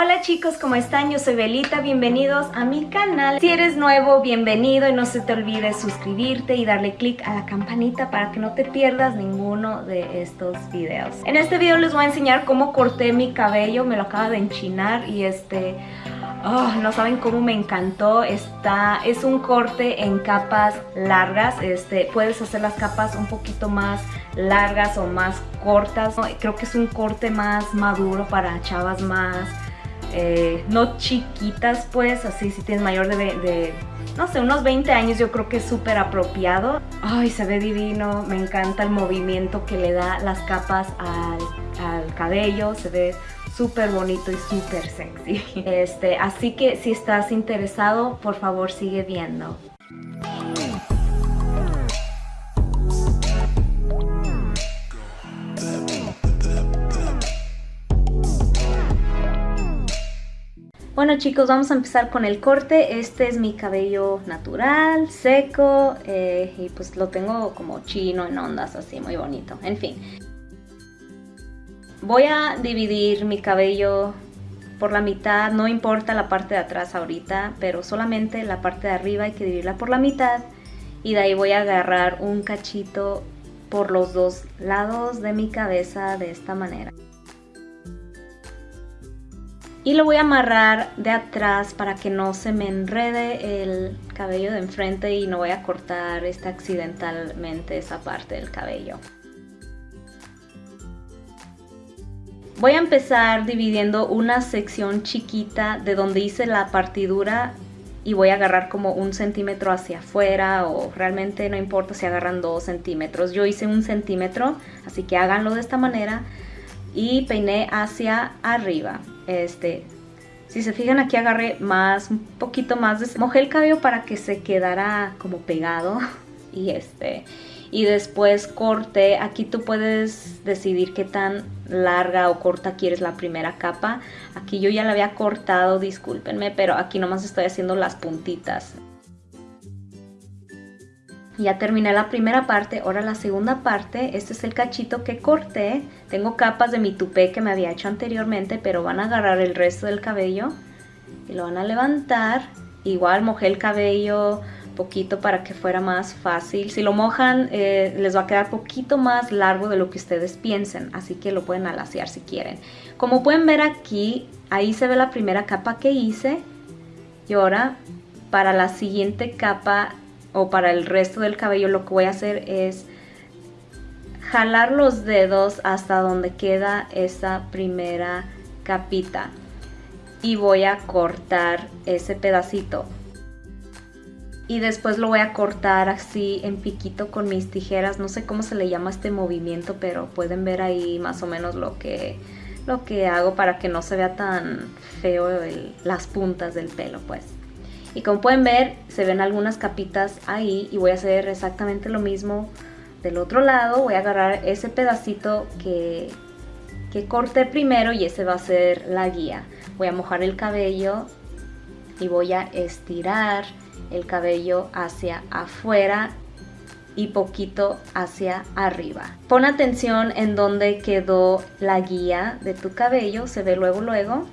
Hola chicos, ¿cómo están? Yo soy Belita, bienvenidos a mi canal. Si eres nuevo, bienvenido y no se te olvide suscribirte y darle click a la campanita para que no te pierdas ninguno de estos videos. En este video les voy a enseñar cómo corté mi cabello, me lo acaba de enchinar y este... Oh, no saben cómo me encantó. Está, es un corte en capas largas. Este, puedes hacer las capas un poquito más largas o más cortas. Creo que es un corte más maduro para chavas más eh, no chiquitas pues, así si tienes mayor de, no sé, unos 20 años yo creo que es súper apropiado. Ay, se ve divino, me encanta el movimiento que le da las capas al, al cabello, se ve súper bonito y súper sexy. Este, así que si estás interesado, por favor sigue viendo. Bueno chicos, vamos a empezar con el corte. Este es mi cabello natural, seco, eh, y pues lo tengo como chino en ondas, así muy bonito. En fin. Voy a dividir mi cabello por la mitad, no importa la parte de atrás ahorita, pero solamente la parte de arriba hay que dividirla por la mitad. Y de ahí voy a agarrar un cachito por los dos lados de mi cabeza de esta manera y lo voy a amarrar de atrás para que no se me enrede el cabello de enfrente y no voy a cortar esta accidentalmente esa parte del cabello. Voy a empezar dividiendo una sección chiquita de donde hice la partidura y voy a agarrar como un centímetro hacia afuera o realmente no importa si agarran dos centímetros. Yo hice un centímetro, así que háganlo de esta manera y peiné hacia arriba. Este, si se fijan aquí agarré más, un poquito más, de, mojé el cabello para que se quedara como pegado y este, y después corté, aquí tú puedes decidir qué tan larga o corta quieres la primera capa, aquí yo ya la había cortado, discúlpenme, pero aquí nomás estoy haciendo las puntitas. Ya terminé la primera parte, ahora la segunda parte, este es el cachito que corté. Tengo capas de mi tupé que me había hecho anteriormente, pero van a agarrar el resto del cabello y lo van a levantar. Igual mojé el cabello poquito para que fuera más fácil. Si lo mojan eh, les va a quedar poquito más largo de lo que ustedes piensen, así que lo pueden alaciar si quieren. Como pueden ver aquí, ahí se ve la primera capa que hice y ahora para la siguiente capa o para el resto del cabello lo que voy a hacer es jalar los dedos hasta donde queda esa primera capita. Y voy a cortar ese pedacito. Y después lo voy a cortar así en piquito con mis tijeras. No sé cómo se le llama este movimiento pero pueden ver ahí más o menos lo que lo que hago para que no se vea tan feo las puntas del pelo pues y como pueden ver, se ven algunas capitas ahí y voy a hacer exactamente lo mismo del otro lado. Voy a agarrar ese pedacito que, que corté primero y ese va a ser la guía. Voy a mojar el cabello y voy a estirar el cabello hacia afuera y poquito hacia arriba. Pon atención en donde quedó la guía de tu cabello, se ve luego luego.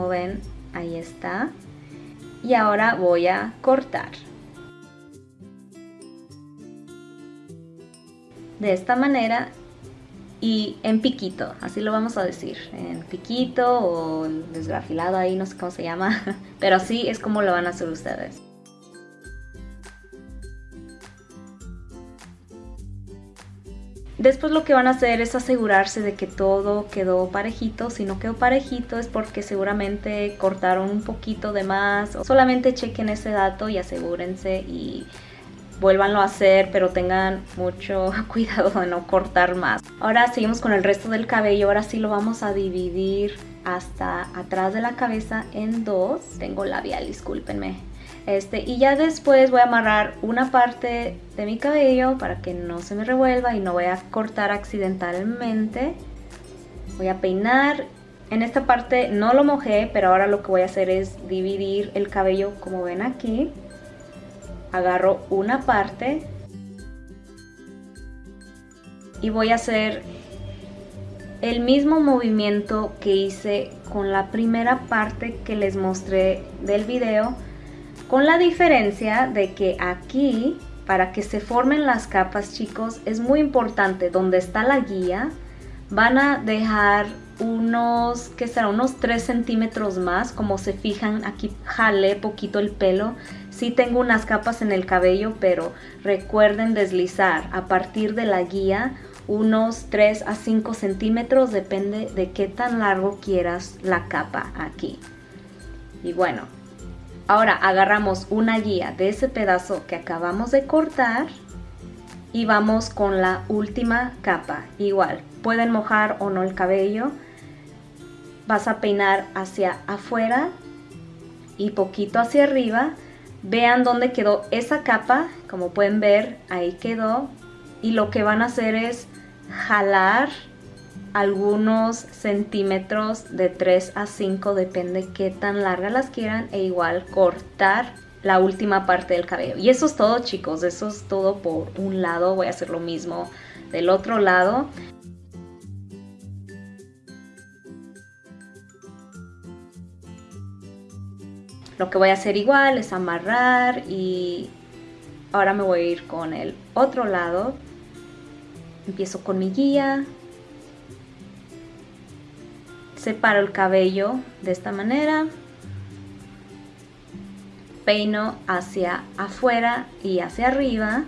Como ven, ahí está. Y ahora voy a cortar. De esta manera y en piquito, así lo vamos a decir, en piquito o desgrafilado ahí, no sé cómo se llama, pero así es como lo van a hacer ustedes. Después lo que van a hacer es asegurarse de que todo quedó parejito. Si no quedó parejito es porque seguramente cortaron un poquito de más. Solamente chequen ese dato y asegúrense y vuélvanlo a hacer, pero tengan mucho cuidado de no cortar más. Ahora seguimos con el resto del cabello. Ahora sí lo vamos a dividir hasta atrás de la cabeza en dos. Tengo labial, discúlpenme. Este, y ya después voy a amarrar una parte de mi cabello para que no se me revuelva y no voy a cortar accidentalmente. Voy a peinar. En esta parte no lo mojé, pero ahora lo que voy a hacer es dividir el cabello como ven aquí. Agarro una parte y voy a hacer el mismo movimiento que hice con la primera parte que les mostré del video con la diferencia de que aquí para que se formen las capas chicos es muy importante donde está la guía van a dejar unos, que será? Unos 3 centímetros más, como se fijan aquí jalé poquito el pelo, sí tengo unas capas en el cabello, pero recuerden deslizar a partir de la guía unos 3 a 5 centímetros, depende de qué tan largo quieras la capa aquí. Y bueno, ahora agarramos una guía de ese pedazo que acabamos de cortar y vamos con la última capa. Igual, pueden mojar o no el cabello, vas a peinar hacia afuera y poquito hacia arriba. Vean dónde quedó esa capa, como pueden ver, ahí quedó. Y lo que van a hacer es jalar algunos centímetros de 3 a 5, depende qué tan largas las quieran, e igual cortar la última parte del cabello. Y eso es todo chicos, eso es todo por un lado, voy a hacer lo mismo del otro lado. Lo que voy a hacer igual es amarrar y ahora me voy a ir con el otro lado. Empiezo con mi guía. Separo el cabello de esta manera. Peino hacia afuera y hacia arriba.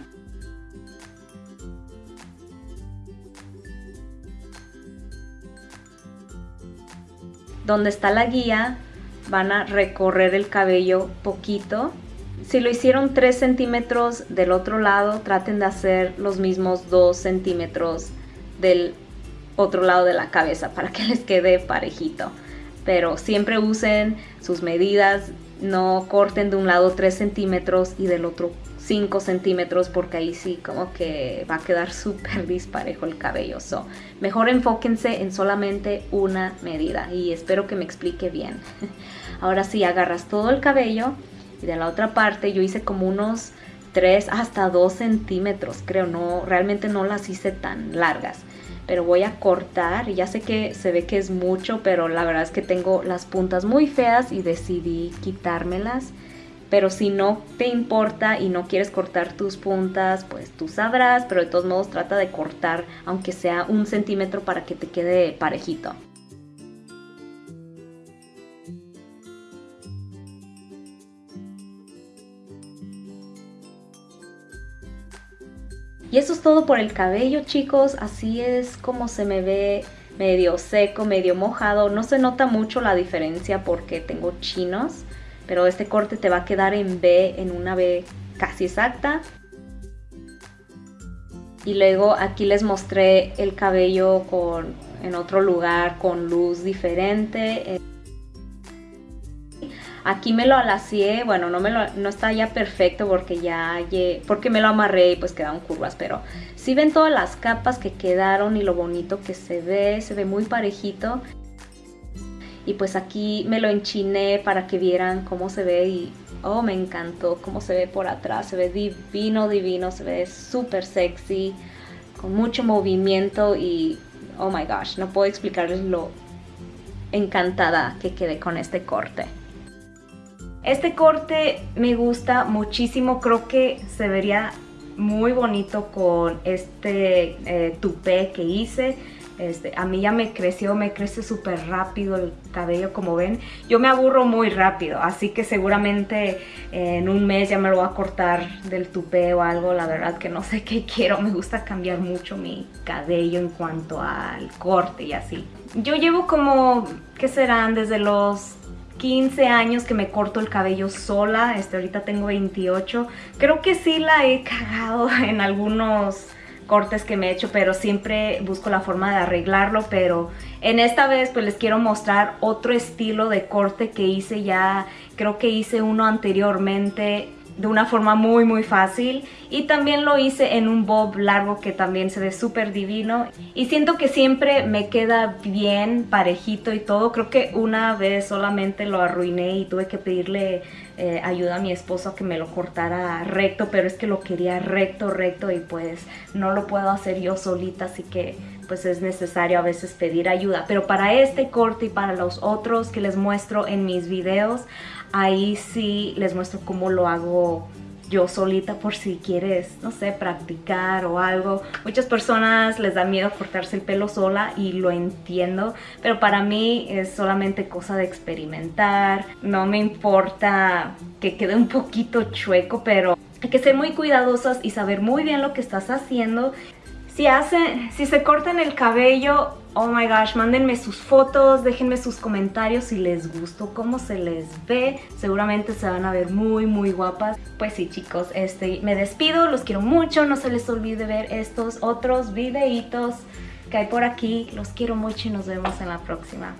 Donde está la guía van a recorrer el cabello poquito. Si lo hicieron 3 centímetros del otro lado, traten de hacer los mismos 2 centímetros del otro lado de la cabeza para que les quede parejito. Pero siempre usen sus medidas, no corten de un lado 3 centímetros y del otro 5 centímetros porque ahí sí como que va a quedar súper disparejo el cabello. So, mejor enfóquense en solamente una medida y espero que me explique bien. Ahora sí, agarras todo el cabello y de la otra parte yo hice como unos 3 hasta 2 centímetros, creo, no, realmente no las hice tan largas. Pero voy a cortar, ya sé que se ve que es mucho, pero la verdad es que tengo las puntas muy feas y decidí quitármelas pero si no te importa y no quieres cortar tus puntas, pues tú sabrás, pero de todos modos trata de cortar aunque sea un centímetro para que te quede parejito. Y eso es todo por el cabello chicos, así es como se me ve medio seco, medio mojado, no se nota mucho la diferencia porque tengo chinos pero este corte te va a quedar en B, en una B casi exacta. Y luego aquí les mostré el cabello con, en otro lugar con luz diferente. Aquí me lo alacié, bueno, no, me lo, no está ya perfecto porque ya porque me lo amarré y pues quedaron curvas, pero si ven todas las capas que quedaron y lo bonito que se ve, se ve muy parejito y pues aquí me lo enchiné para que vieran cómo se ve y oh me encantó cómo se ve por atrás, se ve divino, divino, se ve súper sexy, con mucho movimiento y oh my gosh, no puedo explicarles lo encantada que quedé con este corte. Este corte me gusta muchísimo, creo que se vería muy bonito con este eh, tupé que hice este, a mí ya me creció, me crece súper rápido el cabello como ven. Yo me aburro muy rápido, así que seguramente en un mes ya me lo voy a cortar del tupé o algo. La verdad que no sé qué quiero, me gusta cambiar mucho mi cabello en cuanto al corte y así. Yo llevo como, ¿qué serán? Desde los 15 años que me corto el cabello sola, este, ahorita tengo 28. Creo que sí la he cagado en algunos cortes que me he hecho, pero siempre busco la forma de arreglarlo, pero en esta vez pues les quiero mostrar otro estilo de corte que hice ya, creo que hice uno anteriormente de una forma muy muy fácil. Y también lo hice en un bob largo que también se ve súper divino. Y siento que siempre me queda bien parejito y todo. Creo que una vez solamente lo arruiné y tuve que pedirle eh, ayuda a mi esposo que me lo cortara recto pero es que lo quería recto recto y pues no lo puedo hacer yo solita así que pues es necesario a veces pedir ayuda. Pero para este corte y para los otros que les muestro en mis videos ahí sí les muestro cómo lo hago yo solita por si quieres, no sé, practicar o algo. Muchas personas les da miedo cortarse el pelo sola y lo entiendo, pero para mí es solamente cosa de experimentar. No me importa que quede un poquito chueco, pero hay que ser muy cuidadosas y saber muy bien lo que estás haciendo. Si, hacen, si se cortan el cabello, oh my gosh, mándenme sus fotos, déjenme sus comentarios si les gustó cómo se les ve. Seguramente se van a ver muy, muy guapas. Pues sí, chicos, este, me despido, los quiero mucho. No se les olvide ver estos otros videitos que hay por aquí. Los quiero mucho y nos vemos en la próxima.